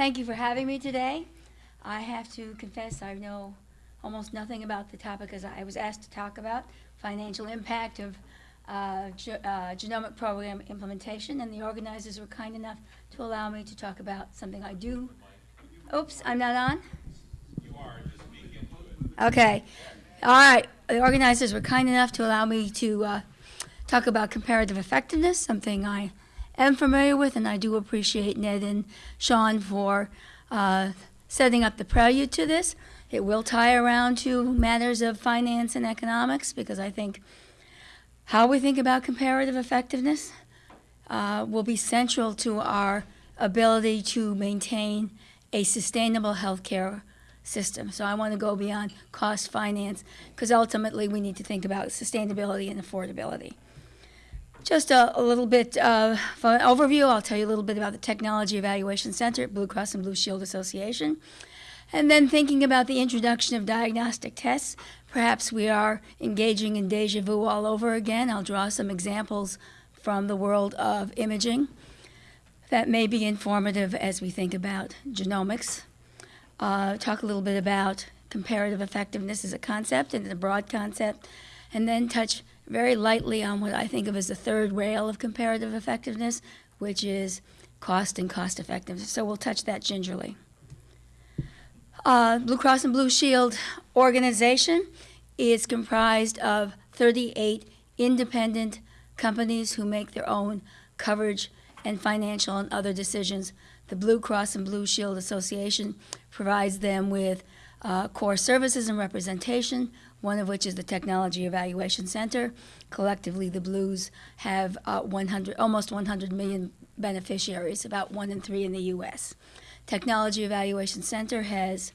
Thank you for having me today. I have to confess I know almost nothing about the topic as I was asked to talk about, financial impact of uh, ge- uh, genomic program implementation, and the organizers were kind enough to allow me to talk about something I do. Oops, I'm not on? Okay. All right. The organizers were kind enough to allow me to uh, talk about comparative effectiveness, something I am familiar with, and I do appreciate Ned and Sean for uh, setting up the prelude to this. It will tie around to matters of finance and economics because I think how we think about comparative effectiveness uh, will be central to our ability to maintain a sustainable healthcare system. So I want to go beyond cost finance because ultimately we need to think about sustainability and affordability. Just a, a little bit of an overview. I'll tell you a little bit about the Technology Evaluation Center at Blue Cross and Blue Shield Association. And then thinking about the introduction of diagnostic tests, perhaps we are engaging in deja vu all over again. I'll draw some examples from the world of imaging that may be informative as we think about genomics. Uh, talk a little bit about comparative effectiveness as a concept and a broad concept, and then touch very lightly on what I think of as the third rail of comparative effectiveness, which is cost and cost effectiveness. So we'll touch that gingerly. Uh, Blue Cross and Blue Shield organization is comprised of 38 independent companies who make their own coverage and financial and other decisions. The Blue Cross and Blue Shield Association provides them with uh, core services and representation, one of which is the Technology Evaluation Center. Collectively, the Blues have uh, 100, almost 100 million beneficiaries, about one in three in the U.S. Technology Evaluation Center has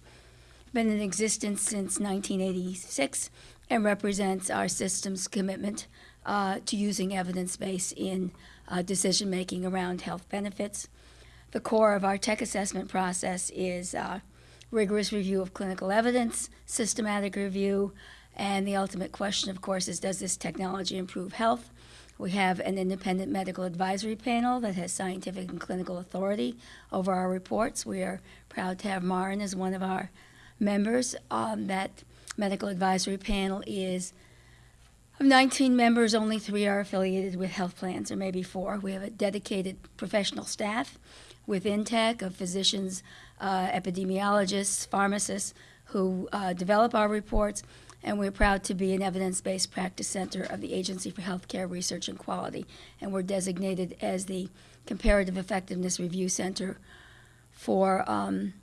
been in existence since 1986 and represents our system's commitment uh, to using evidence base in uh, decision making around health benefits. The core of our tech assessment process is uh, rigorous review of clinical evidence, systematic review, and the ultimate question, of course, is does this technology improve health? We have an independent medical advisory panel that has scientific and clinical authority over our reports. We are proud to have Marin as one of our members. Um, that medical advisory panel is of 19 members, only three are affiliated with health plans, or maybe four. We have a dedicated professional staff within tech of physicians, uh, epidemiologists, pharmacists who uh, develop our reports, and we're proud to be an evidence-based practice center of the Agency for Healthcare Research and Quality, and we're designated as the Comparative Effectiveness Review Center for um,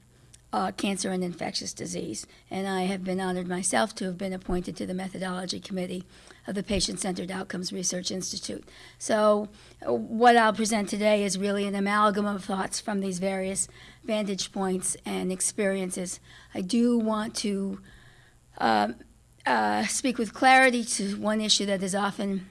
uh, cancer and infectious disease. And I have been honored myself to have been appointed to the methodology committee of the Patient Centered Outcomes Research Institute. So, uh, what I'll present today is really an amalgam of thoughts from these various vantage points and experiences. I do want to um, uh, speak with clarity to one issue that is often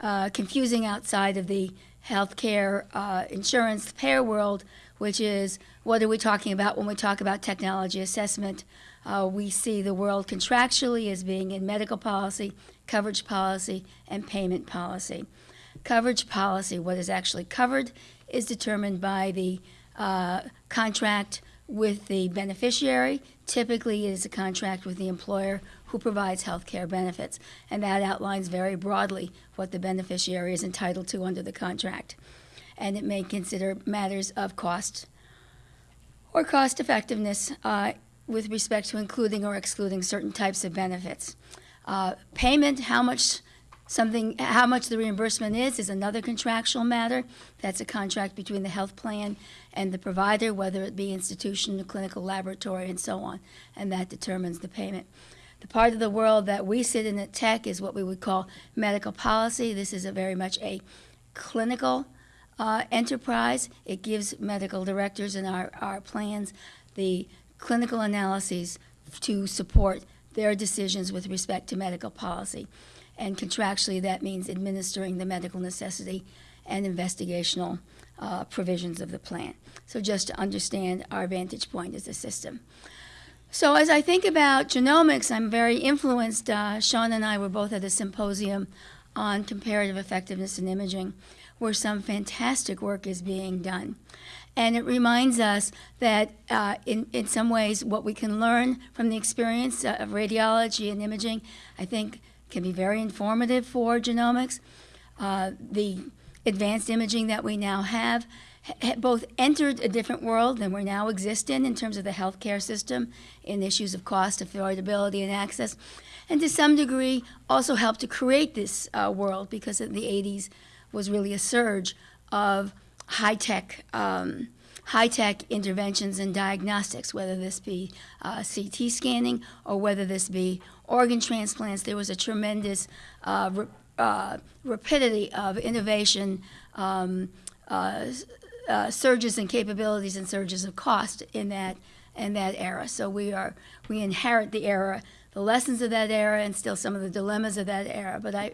uh, confusing outside of the healthcare uh, insurance payer world, which is what are we talking about when we talk about technology assessment? Uh, we see the world contractually as being in medical policy, coverage policy, and payment policy. Coverage policy, what is actually covered, is determined by the uh, contract with the beneficiary. Typically, it is a contract with the employer who provides health care benefits, and that outlines very broadly what the beneficiary is entitled to under the contract. And it may consider matters of cost or cost effectiveness uh, with respect to including or excluding certain types of benefits. Uh, payment, how much something, how much the reimbursement is, is another contractual matter. That's a contract between the health plan and the provider, whether it be institution, clinical laboratory, and so on, and that determines the payment. The part of the world that we sit in at tech is what we would call medical policy. This is a very much a clinical uh, enterprise. It gives medical directors and our, our plans the clinical analyses to support their decisions with respect to medical policy. And contractually, that means administering the medical necessity and investigational uh, provisions of the plan. So just to understand our vantage point as a system. So as I think about genomics, I'm very influenced. Uh, Sean and I were both at a symposium on comparative effectiveness in imaging, where some fantastic work is being done. And it reminds us that uh, in, in some ways, what we can learn from the experience uh, of radiology and imaging, I think, can be very informative for genomics. Uh, the advanced imaging that we now have ha- both entered a different world than we now exist in in terms of the healthcare system in issues of cost, affordability, and access, and to some degree also helped to create this uh, world because in the 80s was really a surge of high-tech um, high-tech interventions and diagnostics, whether this be uh, CT scanning or whether this be organ transplants. There was a tremendous uh, ra- uh, rapidity of innovation, um, uh, uh, surges in capabilities and surges of cost in that in that era. So we are we inherit the era, the lessons of that era, and still some of the dilemmas of that era. But I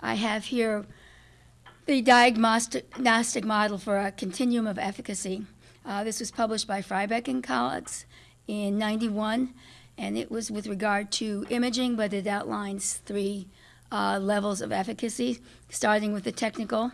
I have here the diagnostic model for a continuum of efficacy. Uh, this was published by Fryback and colleagues in 91, and it was with regard to imaging, but it outlines three uh, levels of efficacy, starting with the technical,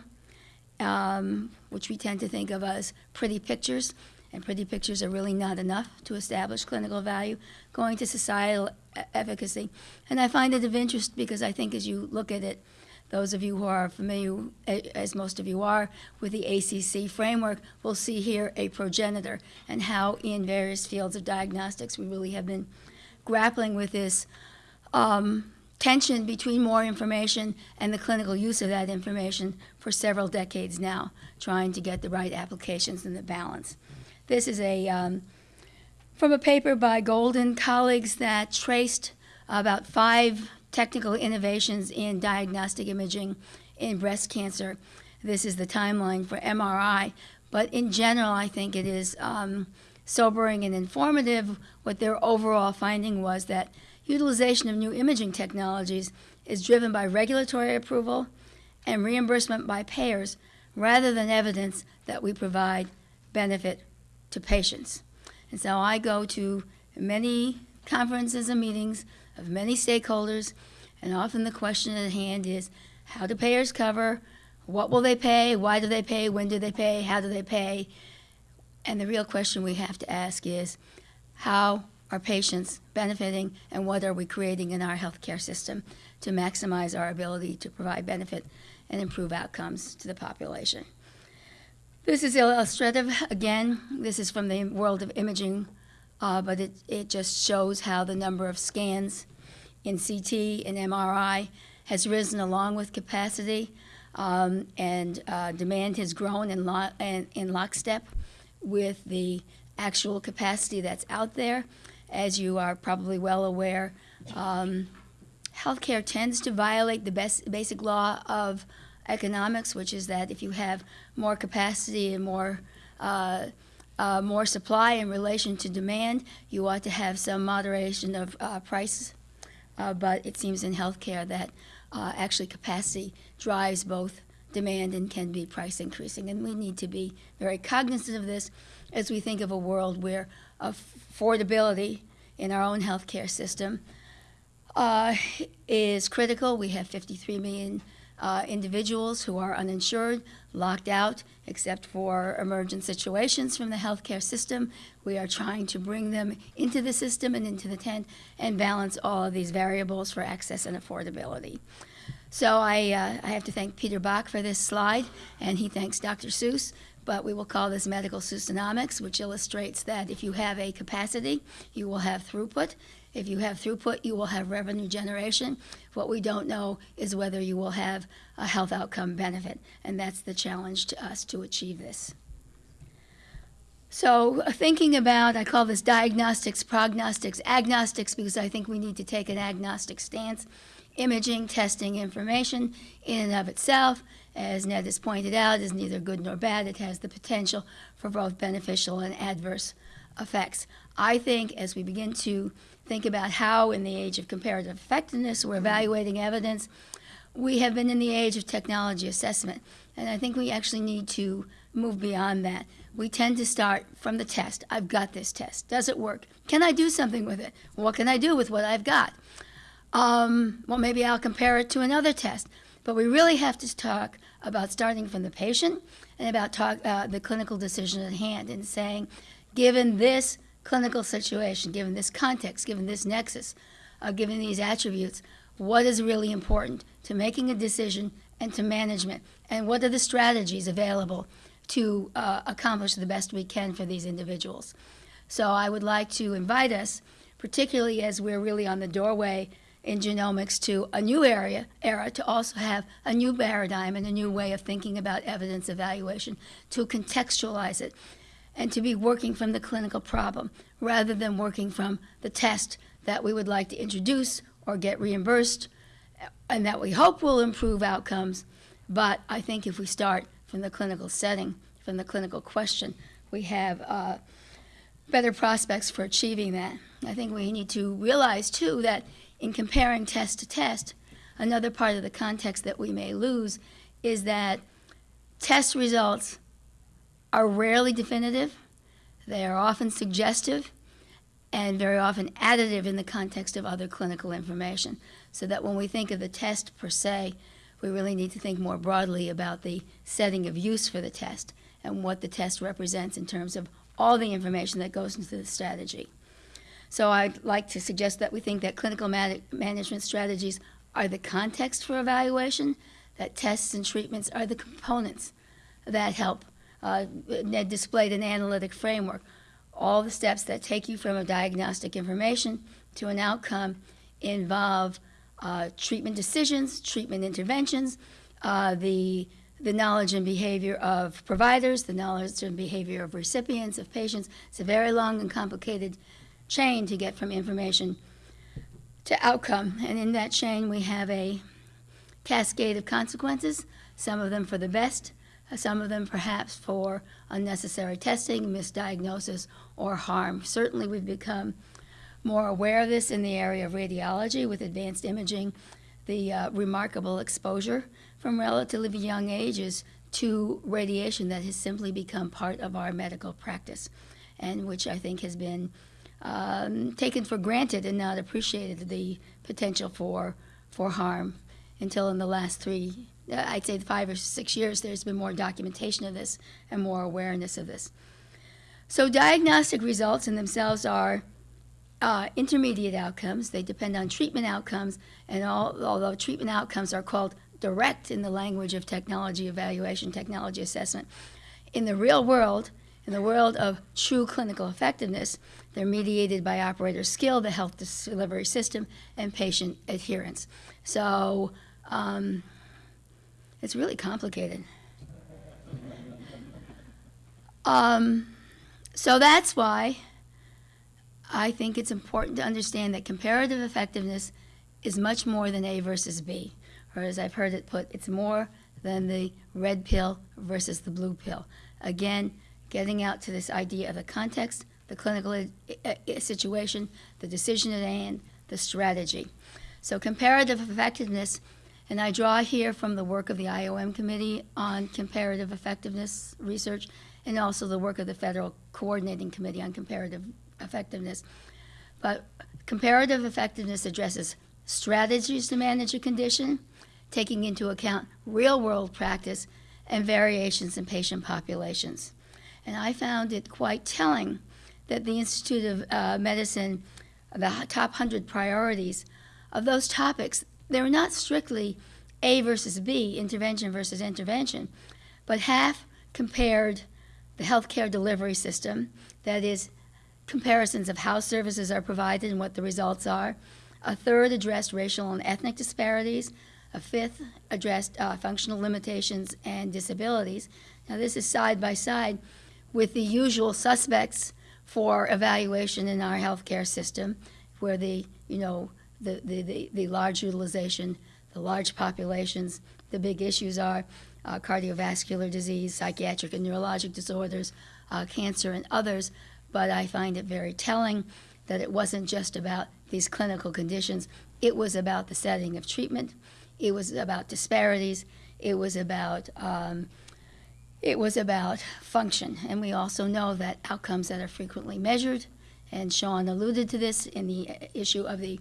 um, which we tend to think of as pretty pictures, and pretty pictures are really not enough to establish clinical value, going to societal efficacy. And I find it of interest because I think as you look at it, those of you who are familiar, as most of you are, with the ACC framework will see here a progenitor and how in various fields of diagnostics we really have been grappling with this um, tension between more information and the clinical use of that information for several decades now, trying to get the right applications and the balance. This is a um, from a paper by Gold and colleagues that traced about five technical innovations in diagnostic imaging in breast cancer. This is the timeline for MRI, but in general, I think it is um, sobering and informative. What their overall finding was that utilization of new imaging technologies is driven by regulatory approval and reimbursement by payers rather than evidence that we provide benefit to patients. And so I go to many conferences and meetings of many stakeholders, and often the question at hand is how do payers cover? What will they pay? Why do they pay? When do they pay? How do they pay? And the real question we have to ask is how are patients benefiting and what are we creating in our healthcare system to maximize our ability to provide benefit and improve outcomes to the population? This is illustrative. Again, this is from the world of imaging, uh, but it, it just shows how the number of scans in CT and MRI has risen along with capacity, um, and uh, demand has grown in, lo- in, in lockstep with the actual capacity that's out there. As you are probably well aware, um, healthcare tends to violate the best, basic law of economics, which is that if you have more capacity and more uh, uh, more supply in relation to demand, you ought to have some moderation of uh, prices. Uh, but it seems in healthcare that uh, actually capacity drives both demand and can be price increasing. And we need to be very cognizant of this as we think of a world where affordability in our own healthcare system uh, is critical. We have 53 million uh, individuals who are uninsured, locked out, except for emergent situations from the healthcare system. We are trying to bring them into the system and into the tent and balance all of these variables for access and affordability. So I, uh, I have to thank Peter Bach for this slide, and he thanks Dr. Seuss. But we will call this medical Seussinomics, which illustrates that if you have a capacity, you will have throughput. If you have throughput, you will have revenue generation. What we don't know is whether you will have a health outcome benefit, and that's the challenge to us to achieve this. So, uh, thinking about, I call this diagnostics, prognostics, agnostics, because I think we need to take an agnostic stance. Imaging, testing, information in and of itself, as Ned has pointed out, is neither good nor bad. It has the potential for both beneficial and adverse effects. I think as we begin to think about how, in the age of comparative effectiveness, we're evaluating evidence, we have been in the age of technology assessment. And I think we actually need to move beyond that. We tend to start from the test. I've got this test. Does it work? Can I do something with it? What can I do with what I've got? Um, well, maybe I'll compare it to another test. But we really have to talk about starting from the patient and about talk, uh, the clinical decision at hand and saying, given this clinical situation, given this context, given this nexus, uh, given these attributes, what is really important to making a decision and to management, and what are the strategies available to uh, accomplish the best we can for these individuals. So I would like to invite us, particularly as we're really on the doorway in genomics to a new area era, to also have a new paradigm and a new way of thinking about evidence evaluation, to contextualize it, and to be working from the clinical problem rather than working from the test that we would like to introduce or get reimbursed and that we hope will improve outcomes. But I think if we start from the clinical setting, from the clinical question, we have uh, better prospects for achieving that. I think we need to realize, too, that in comparing test to test, another part of the context that we may lose is that test results are rarely definitive, they are often suggestive, and very often additive in the context of other clinical information. So that when we think of the test per se, we really need to think more broadly about the setting of use for the test and what the test represents in terms of all the information that goes into the strategy. So I'd like to suggest that we think that clinical man- management strategies are the context for evaluation, that tests and treatments are the components that help. Uh, displayed an analytic framework all the steps that take you from a diagnostic information to an outcome involve uh, treatment decisions, treatment interventions, uh, the, the knowledge and behavior of providers, the knowledge and behavior of recipients, of patients. It's a very long and complicated chain to get from information to outcome. And in that chain, we have a cascade of consequences, some of them for the best, some of them perhaps for unnecessary testing, misdiagnosis, or harm. Certainly, we've become more aware of this in the area of radiology with advanced imaging, the uh, remarkable exposure from relatively young ages to radiation that has simply become part of our medical practice, and which I think has been um, taken for granted and not appreciated the potential for for harm until in the last three uh, I'd say five or six years, there's been more documentation of this and more awareness of this. So diagnostic results in themselves are uh, intermediate outcomes. They depend on treatment outcomes, and all, although treatment outcomes are called direct in the language of technology evaluation, technology assessment, in the real world, in the world of true clinical effectiveness, they're mediated by operator skill, the health delivery system, and patient adherence. So um, it's really complicated. Um, so that's why I think it's important to understand that comparative effectiveness is much more than A versus B. Or as I've heard it put, it's more than the red pill versus the blue pill. Again, getting out to this idea of the context, the clinical uh, uh, situation, the decision at hand, the strategy. So comparative effectiveness and I draw here from the work of the IOM Committee on Comparative Effectiveness Research and also the work of the Federal Coordinating Committee on Comparative Effectiveness. But comparative effectiveness addresses strategies to manage a condition, taking into account real world practice and variations in patient populations. And I found it quite telling that the Institute of uh, Medicine, the top 100 priorities of those topics, they were not strictly A versus B, intervention versus intervention, but half compared the healthcare delivery system, that is, comparisons of how services are provided and what the results are. A third addressed racial and ethnic disparities. A fifth addressed uh, functional limitations and disabilities. Now, this is side by side with the usual suspects for evaluation in our healthcare system, where the, you know, the, the, the, the large utilization, the large populations. The big issues are uh, cardiovascular disease, psychiatric and neurologic disorders, uh, cancer, and others. But I find it very telling that it wasn't just about these clinical conditions, it was about the setting of treatment, it was about disparities, it was about um, it was about function. And we also know that outcomes that are frequently measured, and Sean alluded to this in the issue of the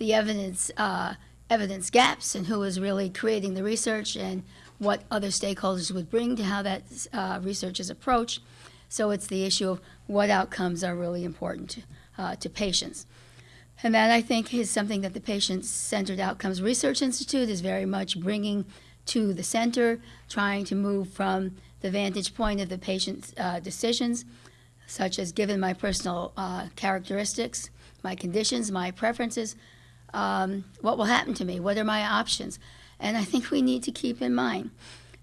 the evidence uh, evidence gaps and who is really creating the research and what other stakeholders would bring to how that uh, research is approached. So it's the issue of what outcomes are really important to, uh, to patients. And that, I think, is something that the Patient Centered Outcomes Research Institute is very much bringing to the center, trying to move from the vantage point of the patient's uh, decisions, such as given my personal uh, characteristics, my conditions, my preferences, um, what will happen to me? What are my options? And I think we need to keep in mind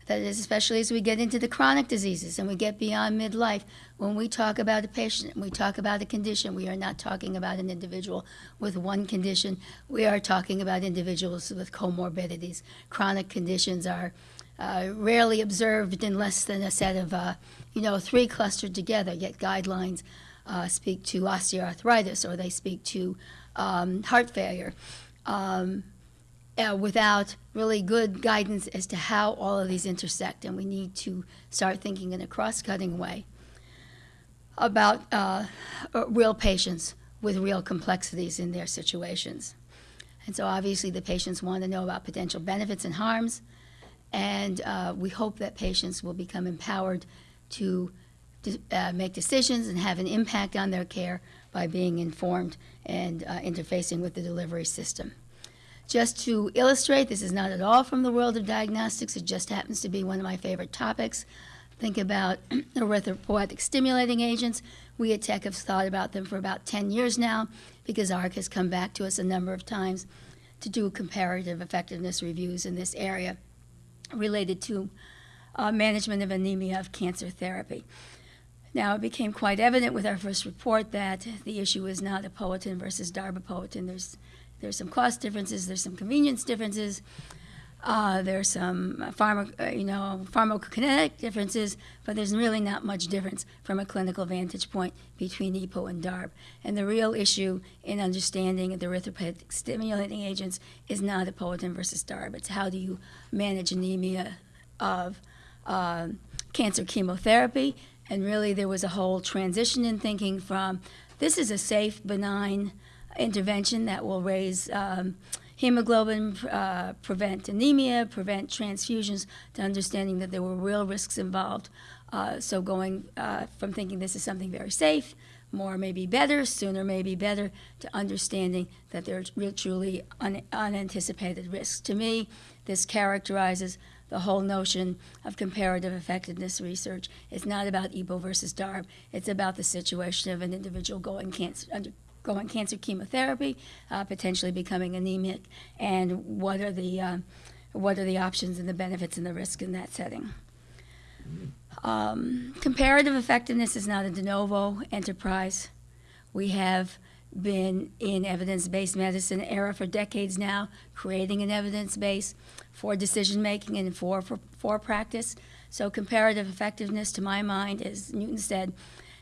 that is, especially as we get into the chronic diseases and we get beyond midlife, when we talk about a patient, and we talk about a condition, we are not talking about an individual with one condition. We are talking about individuals with comorbidities. Chronic conditions are uh, rarely observed in less than a set of, uh, you know, three clustered together, yet guidelines uh, speak to osteoarthritis or they speak to um, heart failure. Um, uh, without really good guidance as to how all of these intersect, and we need to start thinking in a cross-cutting way about uh, uh, real patients with real complexities in their situations. And so obviously the patients want to know about potential benefits and harms, and uh, we hope that patients will become empowered to uh, make decisions and have an impact on their care by being informed and uh, interfacing with the delivery system. Just to illustrate, this is not at all from the world of diagnostics. It just happens to be one of my favorite topics. Think about erythropoietic stimulating agents. We at Tech have thought about them for about 10 years now because AHRQ has come back to us a number of times to do comparative effectiveness reviews in this area related to uh, management of anemia of cancer therapy. Now, it became quite evident with our first report that the issue is not epoetin versus darbepoetin. There's there's some cost differences, there's some convenience differences, uh, there's some pharma, uh, you know, pharmacokinetic differences, but there's really not much difference from a clinical vantage point between EPO and DARB. And the real issue in understanding the erythropoietic stimulating agents is not epoetin versus DARB. It's how do you manage anemia of uh, cancer chemotherapy. And really, there was a whole transition in thinking from this is a safe, benign intervention that will raise um, hemoglobin, uh, prevent anemia, prevent transfusions, to understanding that there were real risks involved. Uh, so going uh, from thinking this is something very safe, more may be better, sooner may be better, to understanding that there are truly un unanticipated risks. To me, this characterizes the whole notion of comparative effectiveness research. It's not about EPO versus DARB. It's about the situation of an individual going cancer, under, going cancer chemotherapy, uh, potentially becoming anemic, and what are the uh, what are the options and the benefits and the risk in that setting. Um, comparative effectiveness is not a de novo enterprise. We have been in evidence-based medicine era for decades now, creating an evidence base for decision making and for, for, for practice. So comparative effectiveness, to my mind, as Newton said,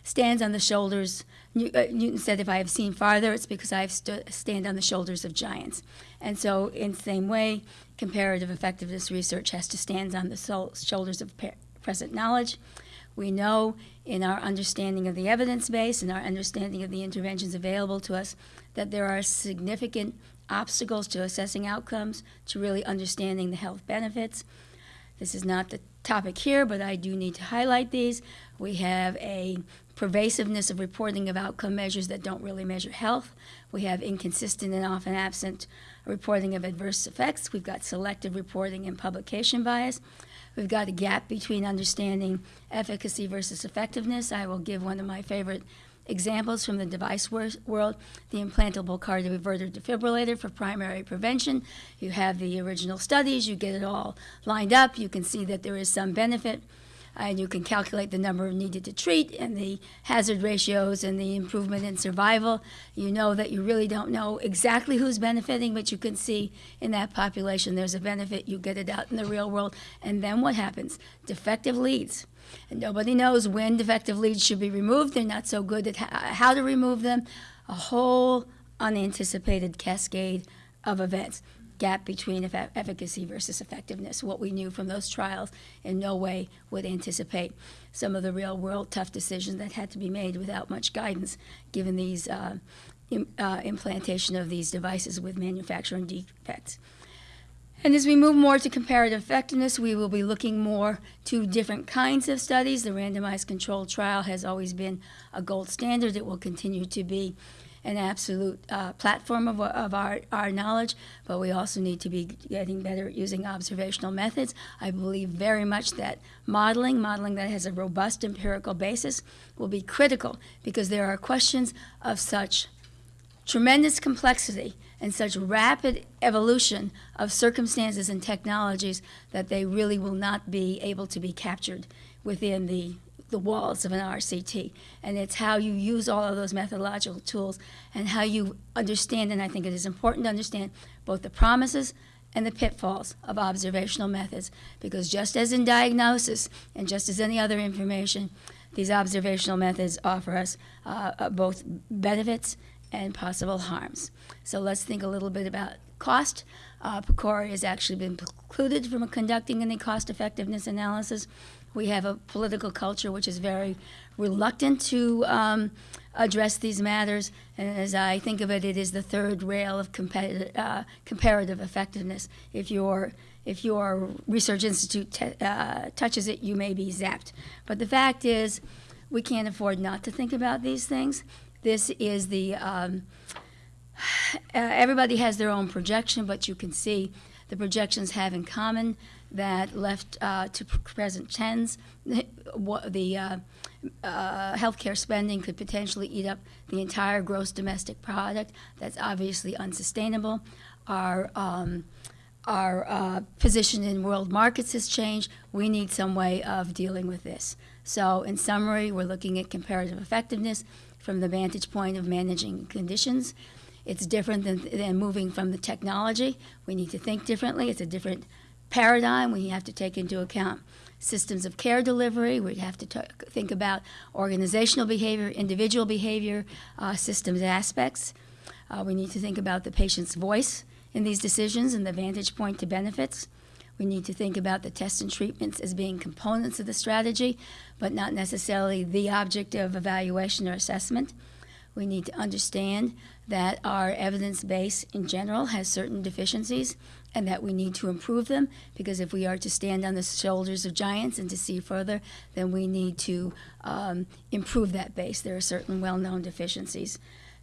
stands on the shoulders. Uh, Newton said, if I have seen farther, it's because I have stood stand on the shoulders of giants. And so in the same way, comparative effectiveness research has to stand on the shoulders of present knowledge. We know in our understanding of the evidence base and our understanding of the interventions available to us that there are significant obstacles to assessing outcomes, to really understanding the health benefits. This is not the topic here, but I do need to highlight these. We have a pervasiveness of reporting of outcome measures that don't really measure health. We have inconsistent and often absent reporting of adverse effects. We've got selective reporting and publication bias. We've got a gap between understanding efficacy versus effectiveness. I will give one of my favorite examples from the device world, the implantable cardioverter defibrillator for primary prevention. You have the original studies, you get it all lined up, you can see that there is some benefit and you can calculate the number needed to treat and the hazard ratios and the improvement in survival. You know that you really don't know exactly who's benefiting, but you can see in that population there's a benefit. You get it out in the real world. And then what happens? Defective leads. And nobody knows when defective leads should be removed. They're not so good at how to remove them. A whole unanticipated cascade of events gap between efficacy versus effectiveness. What we knew from those trials in no way would anticipate some of the real world tough decisions that had to be made without much guidance given these uh, Im, uh, implantation of these devices with manufacturing defects. And as we move more to comparative effectiveness, we will be looking more to different kinds of studies. The randomized controlled trial has always been a gold standard. It will continue to be an absolute uh, platform of, of our, our knowledge, but we also need to be getting better at using observational methods. I believe very much that modeling, modeling that has a robust empirical basis, will be critical because there are questions of such tremendous complexity and such rapid evolution of circumstances and technologies that they really will not be able to be captured within the, the walls of an RCT. And it's how you use all of those methodological tools and how you understand, and I think it is important to understand both the promises and the pitfalls of observational methods. Because just as in diagnosis and just as any other information, these observational methods offer us uh, uh, both benefits and possible harms. So let's think a little bit about cost. Uh, PCORI has actually been precluded from conducting any cost effectiveness analysis. We have a political culture which is very reluctant to um, address these matters, and as I think of it, it is the third rail of uh, comparative effectiveness. If your if your research institute te- uh, touches it, you may be zapped. But the fact is, we can't afford not to think about these things. This is the, um, uh, everybody has their own projection, but you can see the projections have in common that left uh, to present what the uh, uh, healthcare spending could potentially eat up the entire gross domestic product. That's obviously unsustainable. Our um, our uh, position in world markets has changed. We need some way of dealing with this. So, in summary, we're looking at comparative effectiveness from the vantage point of managing conditions. It's different than, than moving from the technology. We need to think differently. It's a different paradigm. We have to take into account systems of care delivery. We have to think about organizational behavior, individual behavior, uh, systems aspects. Uh, we need to think about the patient's voice in these decisions and the vantage point to benefits. We need to think about the tests and treatments as being components of the strategy, but not necessarily the object of evaluation or assessment. We need to understand that our evidence base in general has certain deficiencies and that we need to improve them because if we are to stand on the shoulders of giants and to see further, then we need to um, improve that base. There are certain well known deficiencies.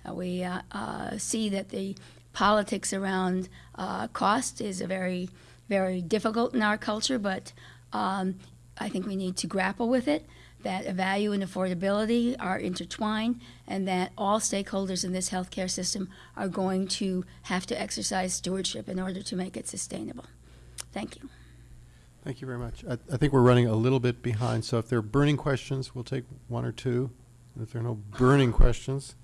Uh, we uh, uh, see that the politics around uh, cost is a very, very difficult in our culture, but um, I think we need to grapple with it. That value and affordability are intertwined, and that all stakeholders in this healthcare system are going to have to exercise stewardship in order to make it sustainable. Thank you. Thank you very much. I, I think we're running a little bit behind, so if there are burning questions, we'll take one or two. If there are no burning questions,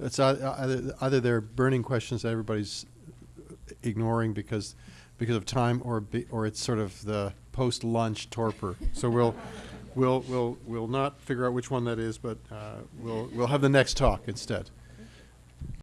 it's either, either they're burning questions that everybody's ignoring because, because of time, or be, or it's sort of the post-lunch torpor. So we'll, we'll, we'll, we'll not figure out which one that is, but uh, we'll, we'll have the next talk instead.